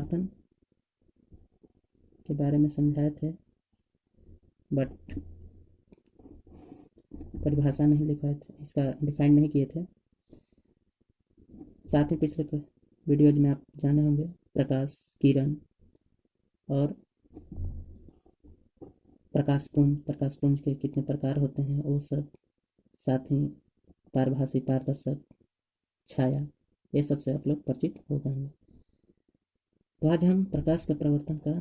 के के बारे में समझाए थे बट परिभाषा नहीं लिखवाए थे, इसका डिफाइन नहीं किए थे। साथ ही पिछले वीडियोज़ में आप जाने होंगे, प्रकाश, किरण और प्रकाश पुंज प्रकाश पुंज के कितने प्रकार होते हैं, वो सब साथ ही पारभाषी, पारदर्शक, छाया, ये सबसे आप लोग परिचित हो जाएँगे। तो आज हम प्रकाश के प्रवर्तन का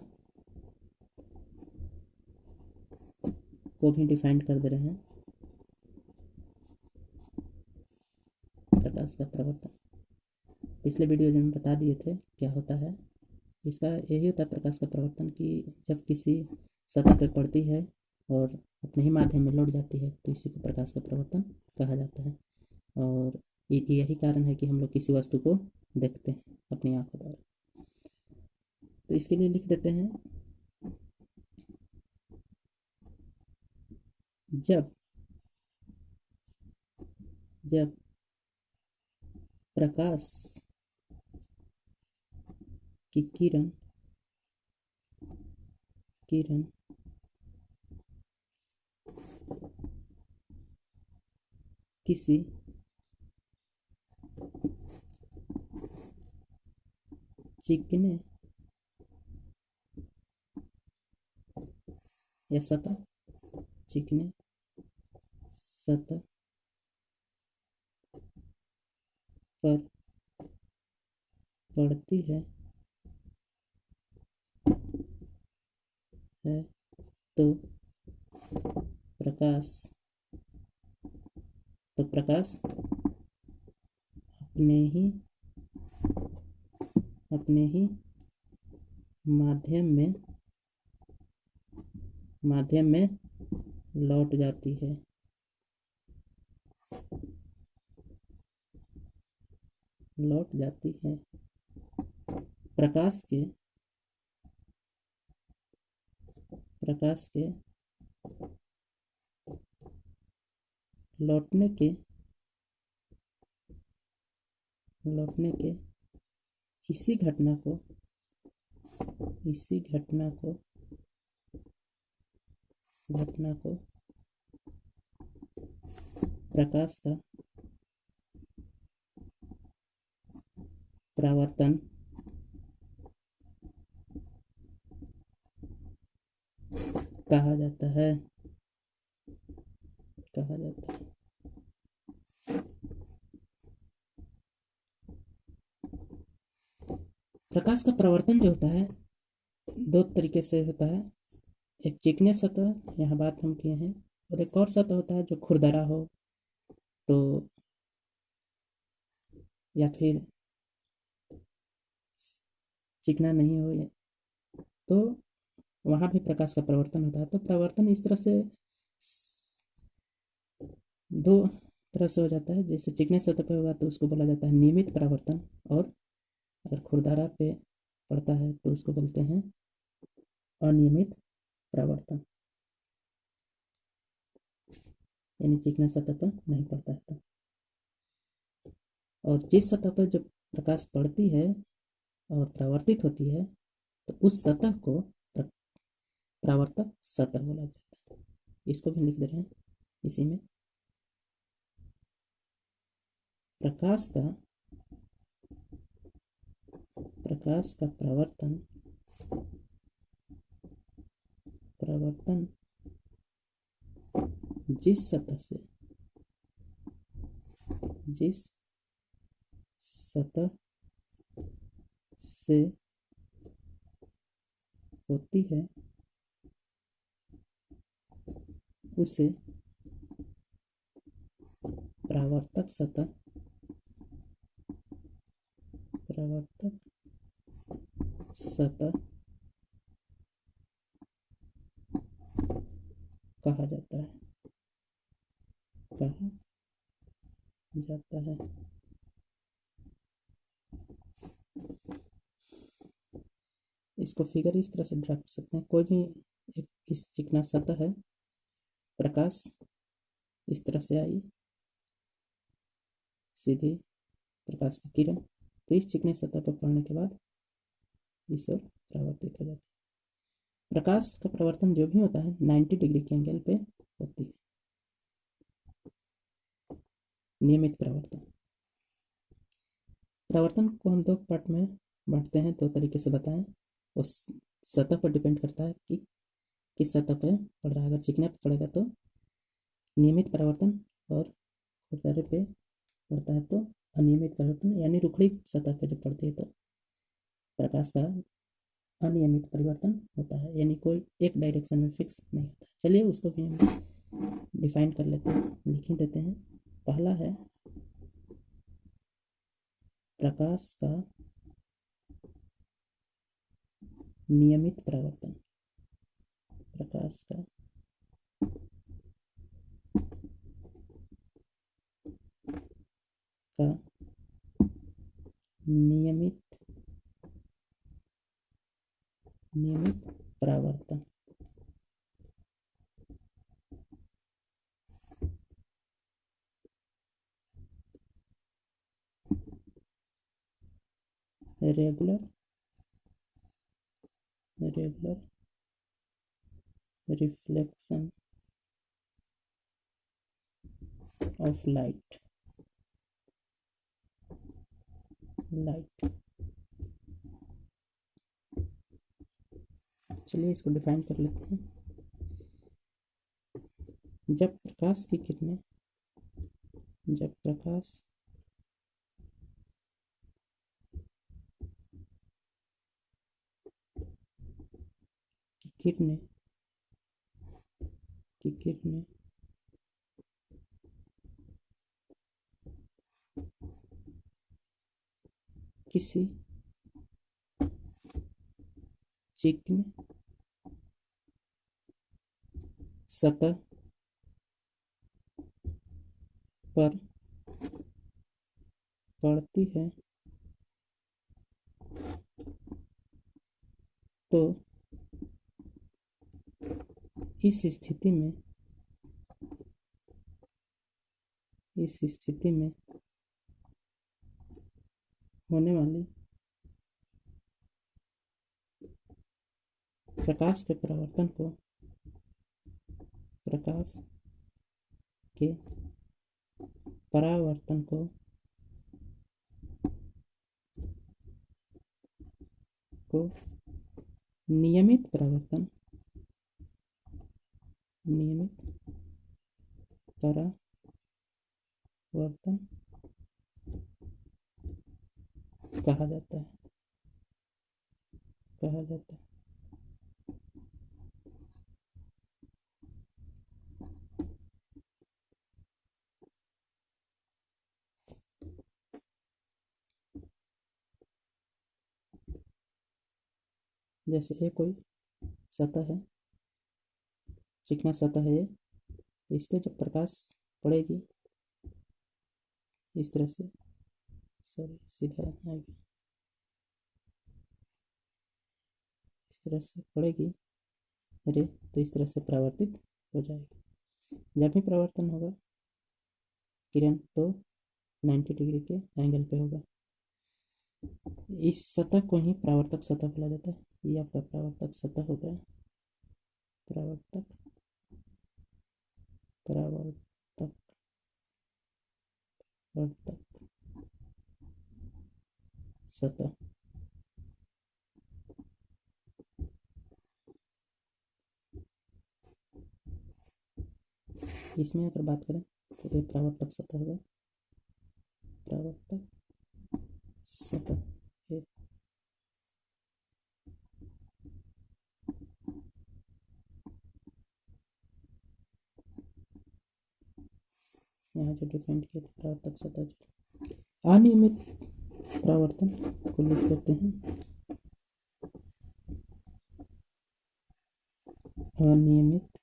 को भी डिफाइन कर दे रहे हैं। प्रकाश का प्रवर्तन पिछले वीडियो में बता दिए थे क्या होता है, इसका यही होता है प्रकाश का प्रवर्तन कि जब किसी सतह पर पड़ती है और अपने ही माध्यम में लौट जाती है तो इसी को प्रकाश का प्रवर्तन कहा जाता है। और यही कारण है कि हम लोग किसी वस्तु को देखते हैं अपनी आँखों द्वारा। तो इसके लिए लिख देते हैं। जब जब प्रकाश की किरण किरण किसी चिकने या सतह? चिकने सतह पर पड़ती है है तो प्रकाश तो प्रकाश अपने ही अपने ही माध्यम में माध्यम में लौट जाती है। लौट जाती है। प्रकाश के प्रकाश के लौटने के लौटने के इसी घटना को इसी घटना को घटना को प्रकाश का परावर्तन कहा जाता है। कहा जाता है। प्रकाश का प्रवर्तन जो होता है, दो तरीके से होता है। एक चिकने सतह, यहाँ बात हम किए हैं, और एक और सतह होता है जो खुरदरा हो तो या फिर चिकना नहीं हो तो वहाँ भी प्रकाश का प्रवर्तन होता है। तो प्रवर्तन इस तरह से दो तरह से हो जाता है। जैसे चिकने सतह पे होगा तो उसको बोला जाता है नियमित परावर्तन, और अगर खुरदारा पे पड़ता है तो उसको बोलते हैं अनियमित परावर्तन। यानी चिकने सतह पर नहीं पड़ता है तो। और जिस सतह पर जब प्रकाश पड़ती है और परावर्तित होती है तो उस सतह को परावर्तक सतह बोला जाता है। इसको भी लिख दे रहे हैं। इसी में प्रकाश का प्रकाश का प्रवर्तन प्रवर्तन। जिस सतह से जिस सतह से होती है उसे परावर्तक सतह परावर्तक सतह कहा जाता है कहा जाता है। इसको फिगर इस तरह से ड्रा कर सकते हैं। कोई भी एक इस चिकना सतह है, प्रकाश, इस तरह से आई, सीधी प्रकाश की किरण। तो इस चिकनी सतह पर पड़ने के बाद इस ओर परावर्तित हो जाती है। प्रकाश का प्रवर्तन जो भी होता है 90 डिग्री के एंगल पे होती है। नियमित प्रवर्तन। प्रवर्तन को हम दो पार्ट में बांटते हैं, दो तरीके से बताएँ। उस सतह पर डिपेंड करता है कि किस सतह पर पड़ रहा है। अगर चिकने पर पड़ेगा तो नियमित परिवर्तन और खुरदरे पे पड़ता है तो अनियमित परिवर्तन, यानी रुखड़ी सतह पर जब पड़ती है तो प्रकाश का अनियमित परिवर्तन होता है, यानी कोई एक डायरेक्शन में फिक्स नहीं होता। चलिए उसको भी हम डिफाइन कर लेते हैं, लिख ही देते हैं। पहला है प्रकाश का नियमित परिवर्तन। प्रकाश का का नियमित नियमित परावर्तन। Regular regular reflection of light light चलिए इसको डिफाइन कर लेते हैं। जब प्रकाश की किरणें, जब प्रकाश किरणें की किरणें किसी? चिकने? सतह? पर? पड़ती है? तो इस स्थिति में, इस स्थिति में होने वाली प्रकाश के परावर्तन को प्रकाश के परावर्तन को को नियमित परावर्तन नियमित परावर्तन कहा जाता है। कहा जाता है। जैसे ये कोई सतह है चिकना सतह है तो इस पर जब प्रकाश पड़ेगी, इस तरह से, सॉरी, सीधा आएगी। इस तरह से पड़ेगी, अरे तो इस तरह से परावर्तित हो जाएगी। जब भी परावर्तन होगा, किरण तो 90 डिग्री के एंगल पे होगा। इस सतह को ही परावर्तक सतह बोला जाता है। ये आपका परावर्तक सतह हो गया परावर्तक परावर्तक परावर्तक सतह इसमें अगर बात करें तो ये परावर्तक सतह होगा। परावर्तक सतह ये यहाँ जो डिफाइन किया था परावर्तक सतह अनियमित परावर्तन को लिख देते हैं। अनियमित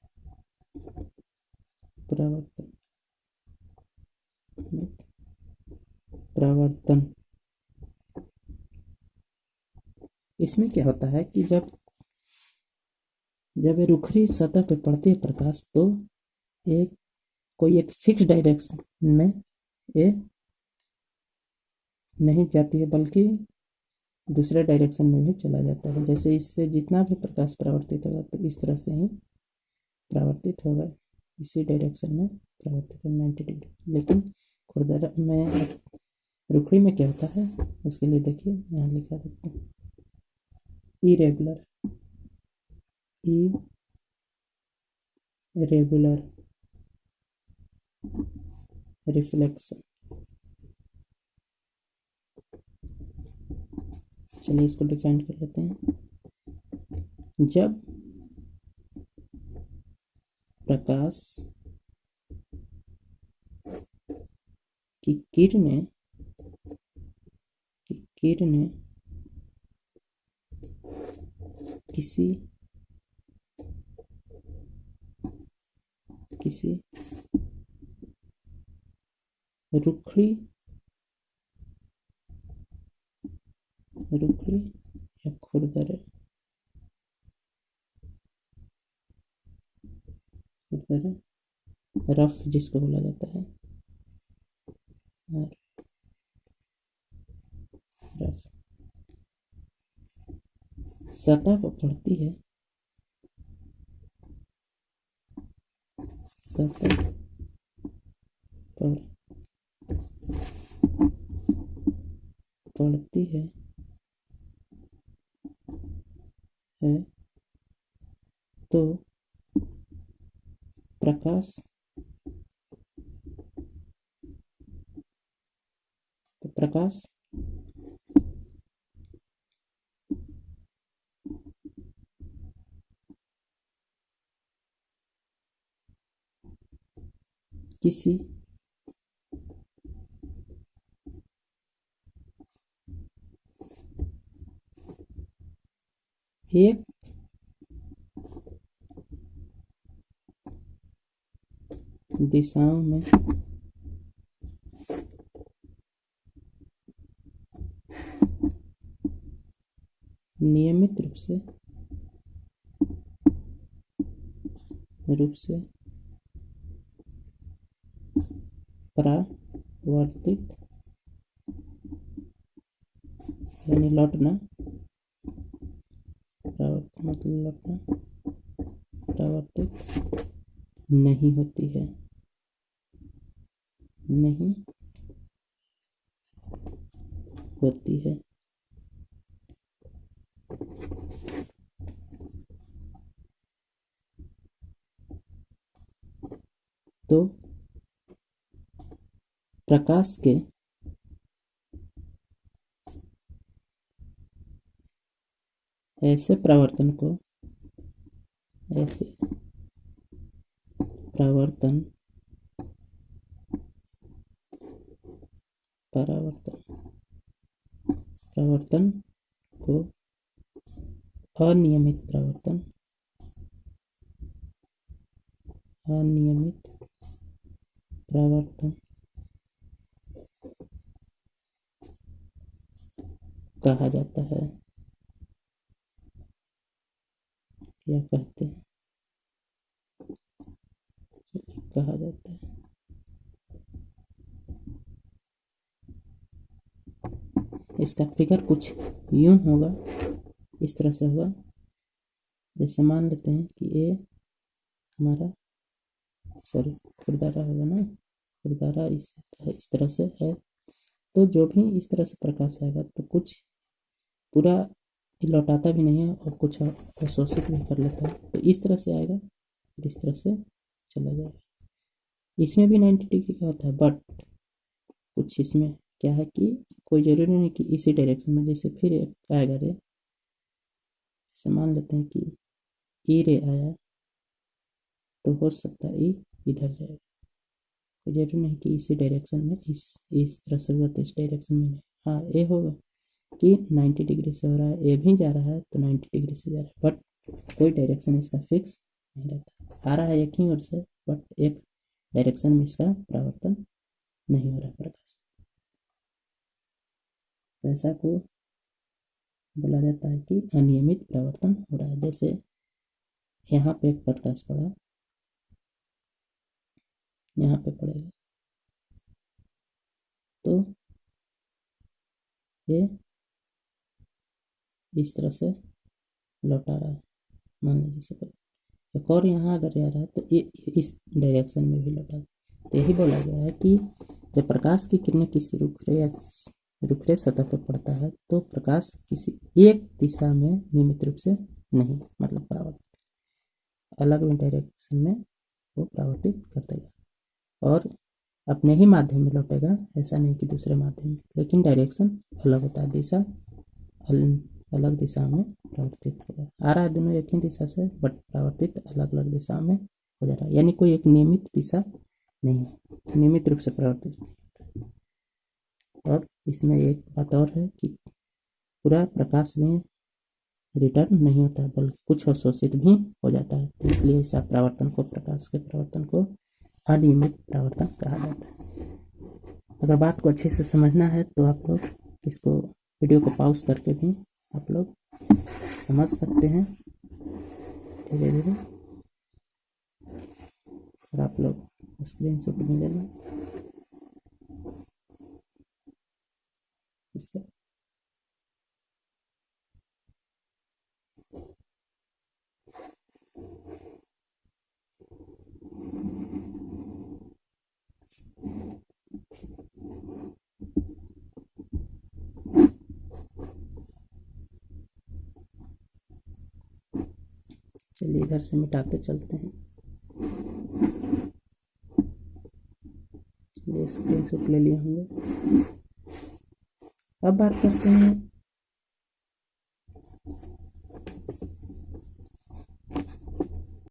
परावर्तन। परावर्तन। इसमें क्या होता है कि जब जब ये रुखरी सतह पर पड़ती है प्रकाश तो एक कोई एक फिक्स डायरेक्शन में ये नहीं जाती है, बल्कि दूसरे डायरेक्शन में भी चला जाता है। जैसे इससे जितना भी प्रकाश परावर्तित होगा तो इस तरह से ही परावर्तित होगा। इसी डायरेक्शन में परावर्तित होगा नाइन्टी डिग्री लेकिन खुरदरा में रुखड़ी में क्या होता है, उसके लिए देखिए, यहाँ लिखा देते हैं। ई रेगुलर ई रेगुलर रिफ्लेक्शन चलिए इसको डिज़ाइन कर लेते हैं। जब प्रकाश की किरणें की किरणें किसी किसी रुखड़ी रुखड़ी या खुरदरे खुरदरे रफ जिसको बोला जाता है सतह पर पड़ती है सतह पर पड़ती है। है? तो प्रकाश तो प्रकाश किसी एक दिशाओं में नियमित रूप से रूप से परावर्तित यानी लौटना मतलब लौटना परावर्तित नहीं होती है। नहीं होती है। तो प्रकाश के ऐसे प्रवर्तन को, ऐसे प्रवर्तन, परावर्तन, प्रवर्तन को अनियमित प्रवर्तन अनियमित प्रवर्तन कहा जाता है। क्या कहते हैं? कहा जाता है। इसका फिगर कुछ यूँ होगा। इस तरह से होगा। जैसे मान लेते हैं कि ये हमारा सॉरी खुरदारा होगा ना? खुरदारा इस इस तरह से है। तो जो भी इस तरह से प्रकाश आएगा तो कुछ पूरा लौटाता भी नहीं है और कुछ अवशोषित भी कर लेता है। तो इस तरह से आएगा और इस तरह से चला जाएगा। इसमें भी नाइन्टी डिग्री का होता है बट कुछ इसमें क्या है कि कोई ज़रूरी नहीं कि इसी डायरेक्शन में जैसे फिर आएगा रे। जैसे मान लेते हैं कि ई रे आया तो हो सकता है ई इधर जाएगा कोई ज़रूरी नहीं कि इसी डायरेक्शन में इस इस तरह से हुआ तो इस डायरेक्शन में। हाँ ये होगा। कि 90 डिग्री से हो रहा है, ये भी जा रहा है तो 90 डिग्री से जा रहा है। बट कोई डायरेक्शन इसका फिक्स नहीं रहता। आ रहा है एक ही ओर से बट एक डायरेक्शन में इसका परावर्तन नहीं हो रहा प्रकाश। तो ऐसा को बोला जाता है कि अनियमित परावर्तन हो रहा है। जैसे यहाँ पे एक प्रकाश पड़ा, यहाँ पे पड़ेगा। तो ये इस तरह से लौटा रहा है। मान लीजिए सपोज़ एक और यहाँ अगर जा रहा है तो ये इस डायरेक्शन में भी लौटा। तो यही बोला गया है कि जब प्रकाश की किरणें किसी रुखरे या रुखरे सतह पर पड़ता है तो प्रकाश किसी एक दिशा में नियमित रूप से नहीं मतलब परावर्तित। अलग डायरेक्शन में वो परावर्तित कर देगा और अपने ही माध्यम में लौटेगा, ऐसा नहीं कि दूसरे माध्यम में। लेकिन डायरेक्शन अलग होता है, दिशा अलग दिशा में परिवर्तित होगा आ रहा है। दोनों एक ही दिशा से बट परावर्तित अलग अलग दिशा में हो जा रहा है। यानी कोई एक नियमित दिशा नहीं है नियमित रूप से परिवर्तित और इसमें एक बात और है कि पूरा प्रकाश में रिटर्न नहीं होता, बल्कि कुछ अवशोषित भी हो जाता है। तो इसलिए इस परावर्तन को, प्रकाश के परिवर्तन को अनियमित परावर्तन कहा जाता है। अगर बात को अच्छे से समझना है तो आप लोग इसको वीडियो को पॉज करके भी आप लोग समझ सकते हैं। धीरे धीरे और आप लोग स्क्रीन शॉट ले लेना इसका चलिए इधर से मिटाते चलते हैं। स्क्रीन शॉट ले लिए होंगे। अब बात करते हैं